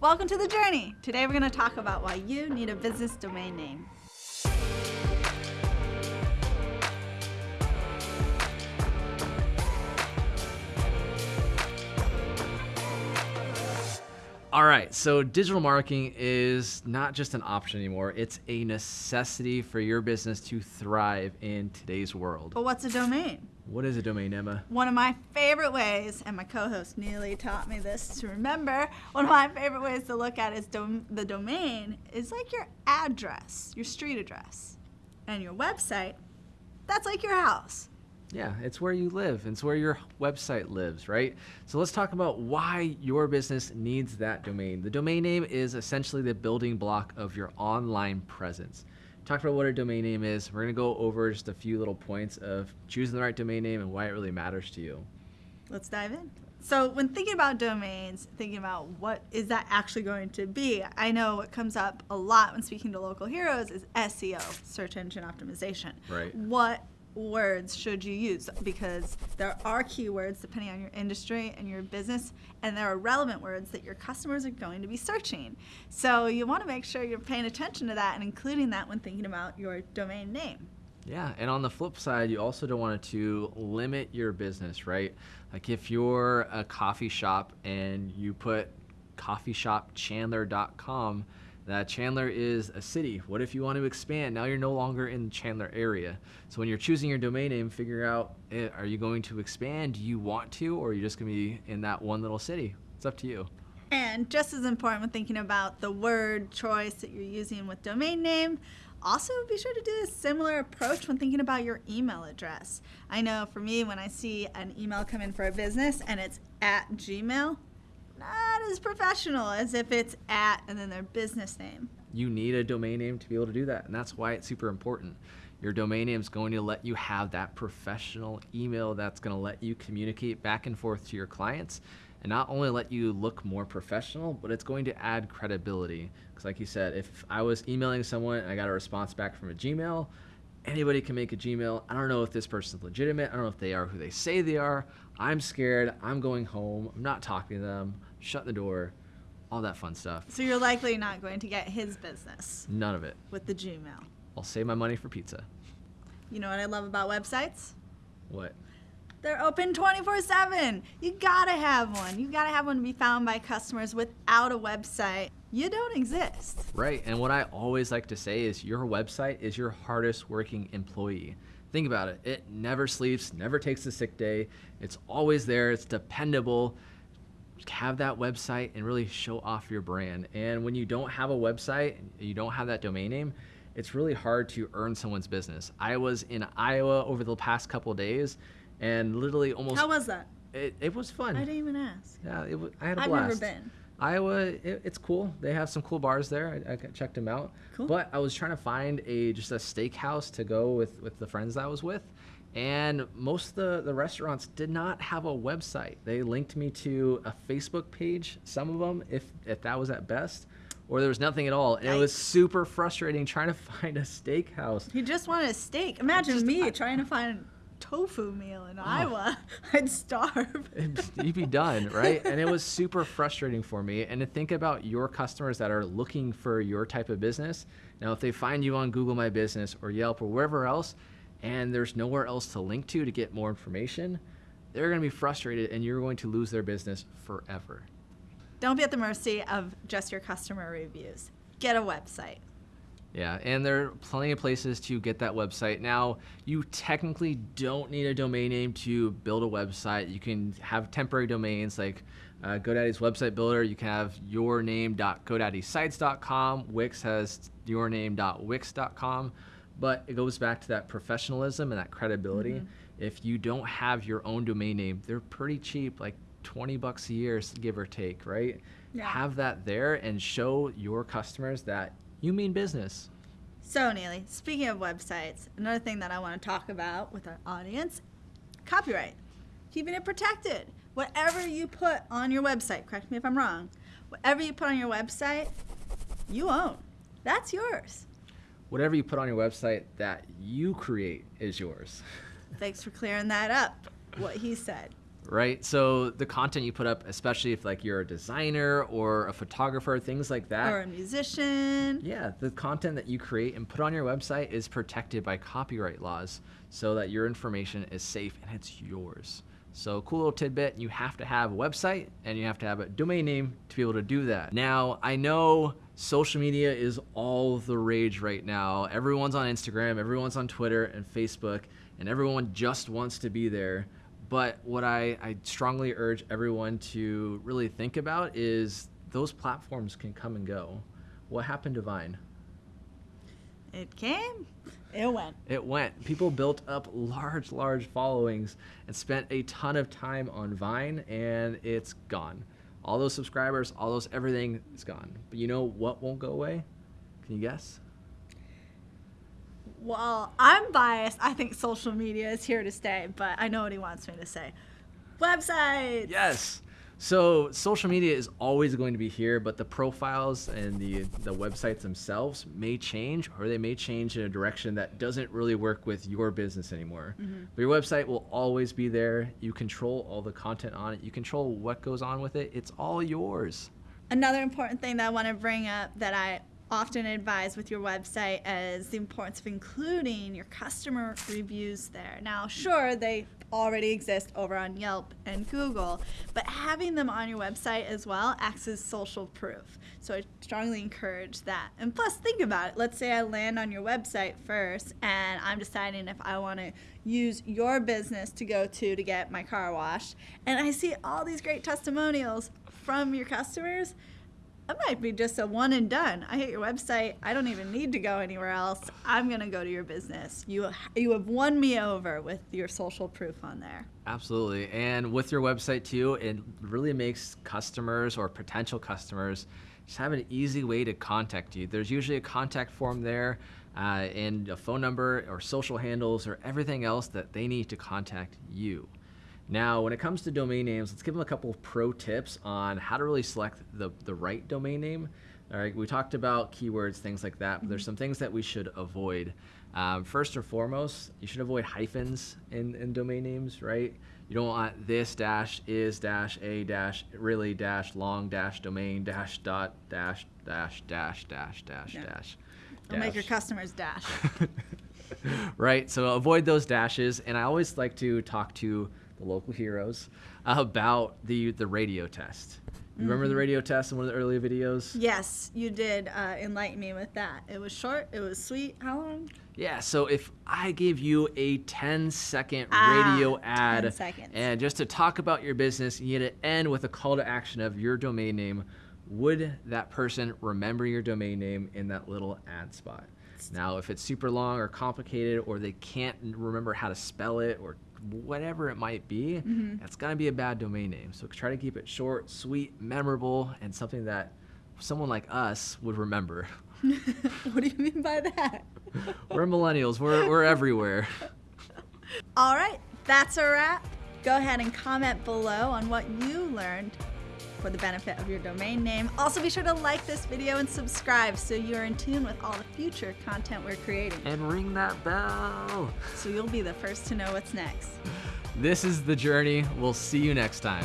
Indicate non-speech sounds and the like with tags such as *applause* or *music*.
Welcome to the journey. Today we're going to talk about why you need a business domain name. All right, so digital marketing is not just an option anymore, it's a necessity for your business to thrive in today's world. But what's a domain? What is a domain, Emma? One of my favorite ways, and my co-host Neely taught me this to remember, one of my favorite ways to look at is dom- the domain is like your address, your street address. And your website, that's like your house. Yeah, it's where you live. And it's where your website lives, right? So let's talk about why your business needs that domain. The domain name is essentially the building block of your online presence. Talk about what a domain name is. We're going to go over just a few little points of choosing the right domain name and why it really matters to you. Let's dive in. So when thinking about domains, thinking about what is that actually going to be, I know what comes up a lot when speaking to local heroes is SEO, search engine optimization. Right. What words should you use because there are keywords depending on your industry and your business and there are relevant words that your customers are going to be searching so you want to make sure you're paying attention to that and including that when thinking about your domain name yeah, and on the flip side, you also don't want to limit your business, right? Like if you're a coffee shop and you put coffeeshopchandler.com, that Chandler is a city. What if you want to expand? Now you're no longer in the Chandler area. So when you're choosing your domain name, figure out eh, are you going to expand? Do you want to, or are you just going to be in that one little city? It's up to you. And just as important when thinking about the word choice that you're using with domain name, also be sure to do a similar approach when thinking about your email address. I know for me, when I see an email come in for a business and it's at Gmail, not as professional as if it's at and then their business name. You need a domain name to be able to do that, and that's why it's super important. Your domain name is going to let you have that professional email that's going to let you communicate back and forth to your clients and not only let you look more professional, but it's going to add credibility. Because, like you said, if I was emailing someone and I got a response back from a Gmail, anybody can make a Gmail. I don't know if this person's legitimate. I don't know if they are who they say they are. I'm scared. I'm going home. I'm not talking to them shut the door, all that fun stuff. So you're likely not going to get his business. None of it. With the Gmail. I'll save my money for pizza. You know what I love about websites? What? They're open 24 7. You gotta have one. You gotta have one to be found by customers without a website. You don't exist. Right. And what I always like to say is your website is your hardest working employee. Think about it. It never sleeps, never takes a sick day. It's always there, it's dependable have that website and really show off your brand. And when you don't have a website, you don't have that domain name, it's really hard to earn someone's business. I was in Iowa over the past couple days, and literally almost. How was that? It, it was fun. I didn't even ask. Yeah, it was, I had a I've blast. I've never been. Iowa, it, it's cool. They have some cool bars there. I, I checked them out. Cool. But I was trying to find a just a steakhouse to go with with the friends that I was with, and most of the, the restaurants did not have a website. They linked me to a Facebook page, some of them, if, if that was at best, or there was nothing at all. And it was super frustrating *laughs* trying to find a steakhouse. You just wanted a steak. Imagine just, me I, trying to find a tofu meal in oh. Iowa. *laughs* I'd starve. *laughs* You'd be done, right? and it was super frustrating for me. And to think about your customers that are looking for your type of business. Now, if they find you on Google My Business or Yelp or wherever else, and there's nowhere else to link to to get more information, they're going to be frustrated and you're going to lose their business forever. Don't be at the mercy of just your customer reviews. Get a website. Yeah, and there are plenty of places to get that website. Now, you technically don't need a domain name to build a website. You can have temporary domains like uh, GoDaddy's website builder. You can have yourname.godaddysites.com. Wix has yourname.wix.com. But it goes back to that professionalism and that credibility. Mm-hmm. If you don't have your own domain name, they're pretty cheap, like 20 bucks a year, give or take, right? Yeah. Have that there and show your customers that you mean business. So, Neely, speaking of websites, another thing that I want to talk about with our audience copyright, keeping it protected. Whatever you put on your website, correct me if I'm wrong, whatever you put on your website, you own. That's yours whatever you put on your website that you create is yours. *laughs* Thanks for clearing that up, what he said. right? So the content you put up, especially if like you're a designer or a photographer, things like that. Or a musician. Yeah, the content that you create and put on your website is protected by copyright laws so that your information is safe and it's yours. So cool little tidbit, you have to have a website and you have to have a domain name to be able to do that. Now, I know social media is all the rage right now. Everyone's on Instagram, everyone's on Twitter and Facebook, and everyone just wants to be there. But what I, I strongly urge everyone to really think about is those platforms can come and go. What happened to Vine? It came, it went. It went. People built up large, large followings and spent a ton of time on Vine, and it's gone. All those subscribers, all those everything is gone. But you know what won't go away? Can you guess? Well, I'm biased. I think social media is here to stay, but I know what he wants me to say. Websites. Yes. So social media is always going to be here, but the profiles and the the websites themselves may change, or they may change in a direction that doesn't really work with your business anymore. Mm-hmm. But your website will always be there. You control all the content on it. You control what goes on with it. It's all yours. Another important thing that I want to bring up that I often advise with your website is the importance of including your customer reviews there. Now, sure, they already exist over on Yelp and Google, but having them on your website as well acts as social proof. So I strongly encourage that. And plus, think about it. Let's say I land on your website first and I'm deciding if I want to use your business to go to to get my car washed, and I see all these great testimonials from your customers that might be just a one and done. I hit your website. I don't even need to go anywhere else. I'm gonna go to your business. You you have won me over with your social proof on there. Absolutely. And with your website too, it really makes customers or potential customers just have an easy way to contact you. There's usually a contact form there uh, and a phone number or social handles or everything else that they need to contact you. Now, when it comes to domain names, let's give them a couple of pro tips on how to really select the, the right domain name. All right, we talked about keywords, things like that, but there's some things that we should avoid. Um, first and foremost, you should avoid hyphens in, in domain names, right? You don't want this dash is dash a dash really dash long dash domain dash dot dash dash dash dash dash Yeah. dash. Don't make your customers dash. *laughs* *laughs* right? So avoid those dashes. And I always like to talk to the local heroes about the the radio test. You remember the radio test in one of the earlier videos? yes, you did uh, enlighten me with that. It was short. It was sweet. How long? Yeah, so if I gave you a 10 second Ah, radio 10 ad and just to talk about your business, you had to end with a call to action of your domain name, would that person remember your domain name in that little ad spot? Now, if it's super long or complicated or they can't remember how to spell it or whatever it might be, Mm-hmm. that's going to be a bad domain name. So try to keep it short, sweet, memorable, and something that someone like us would remember. *laughs* *laughs* what do you mean by that? *laughs* We're millennials, we're, we're everywhere. All right, that's a wrap. Go ahead and comment below on what you learned for the benefit of your domain name. Also, be sure to like this video and subscribe so you're in tune with all the future content we're creating. and ring that bell. So you'll be the first to know what's next. This is The Journey. We'll see you next time.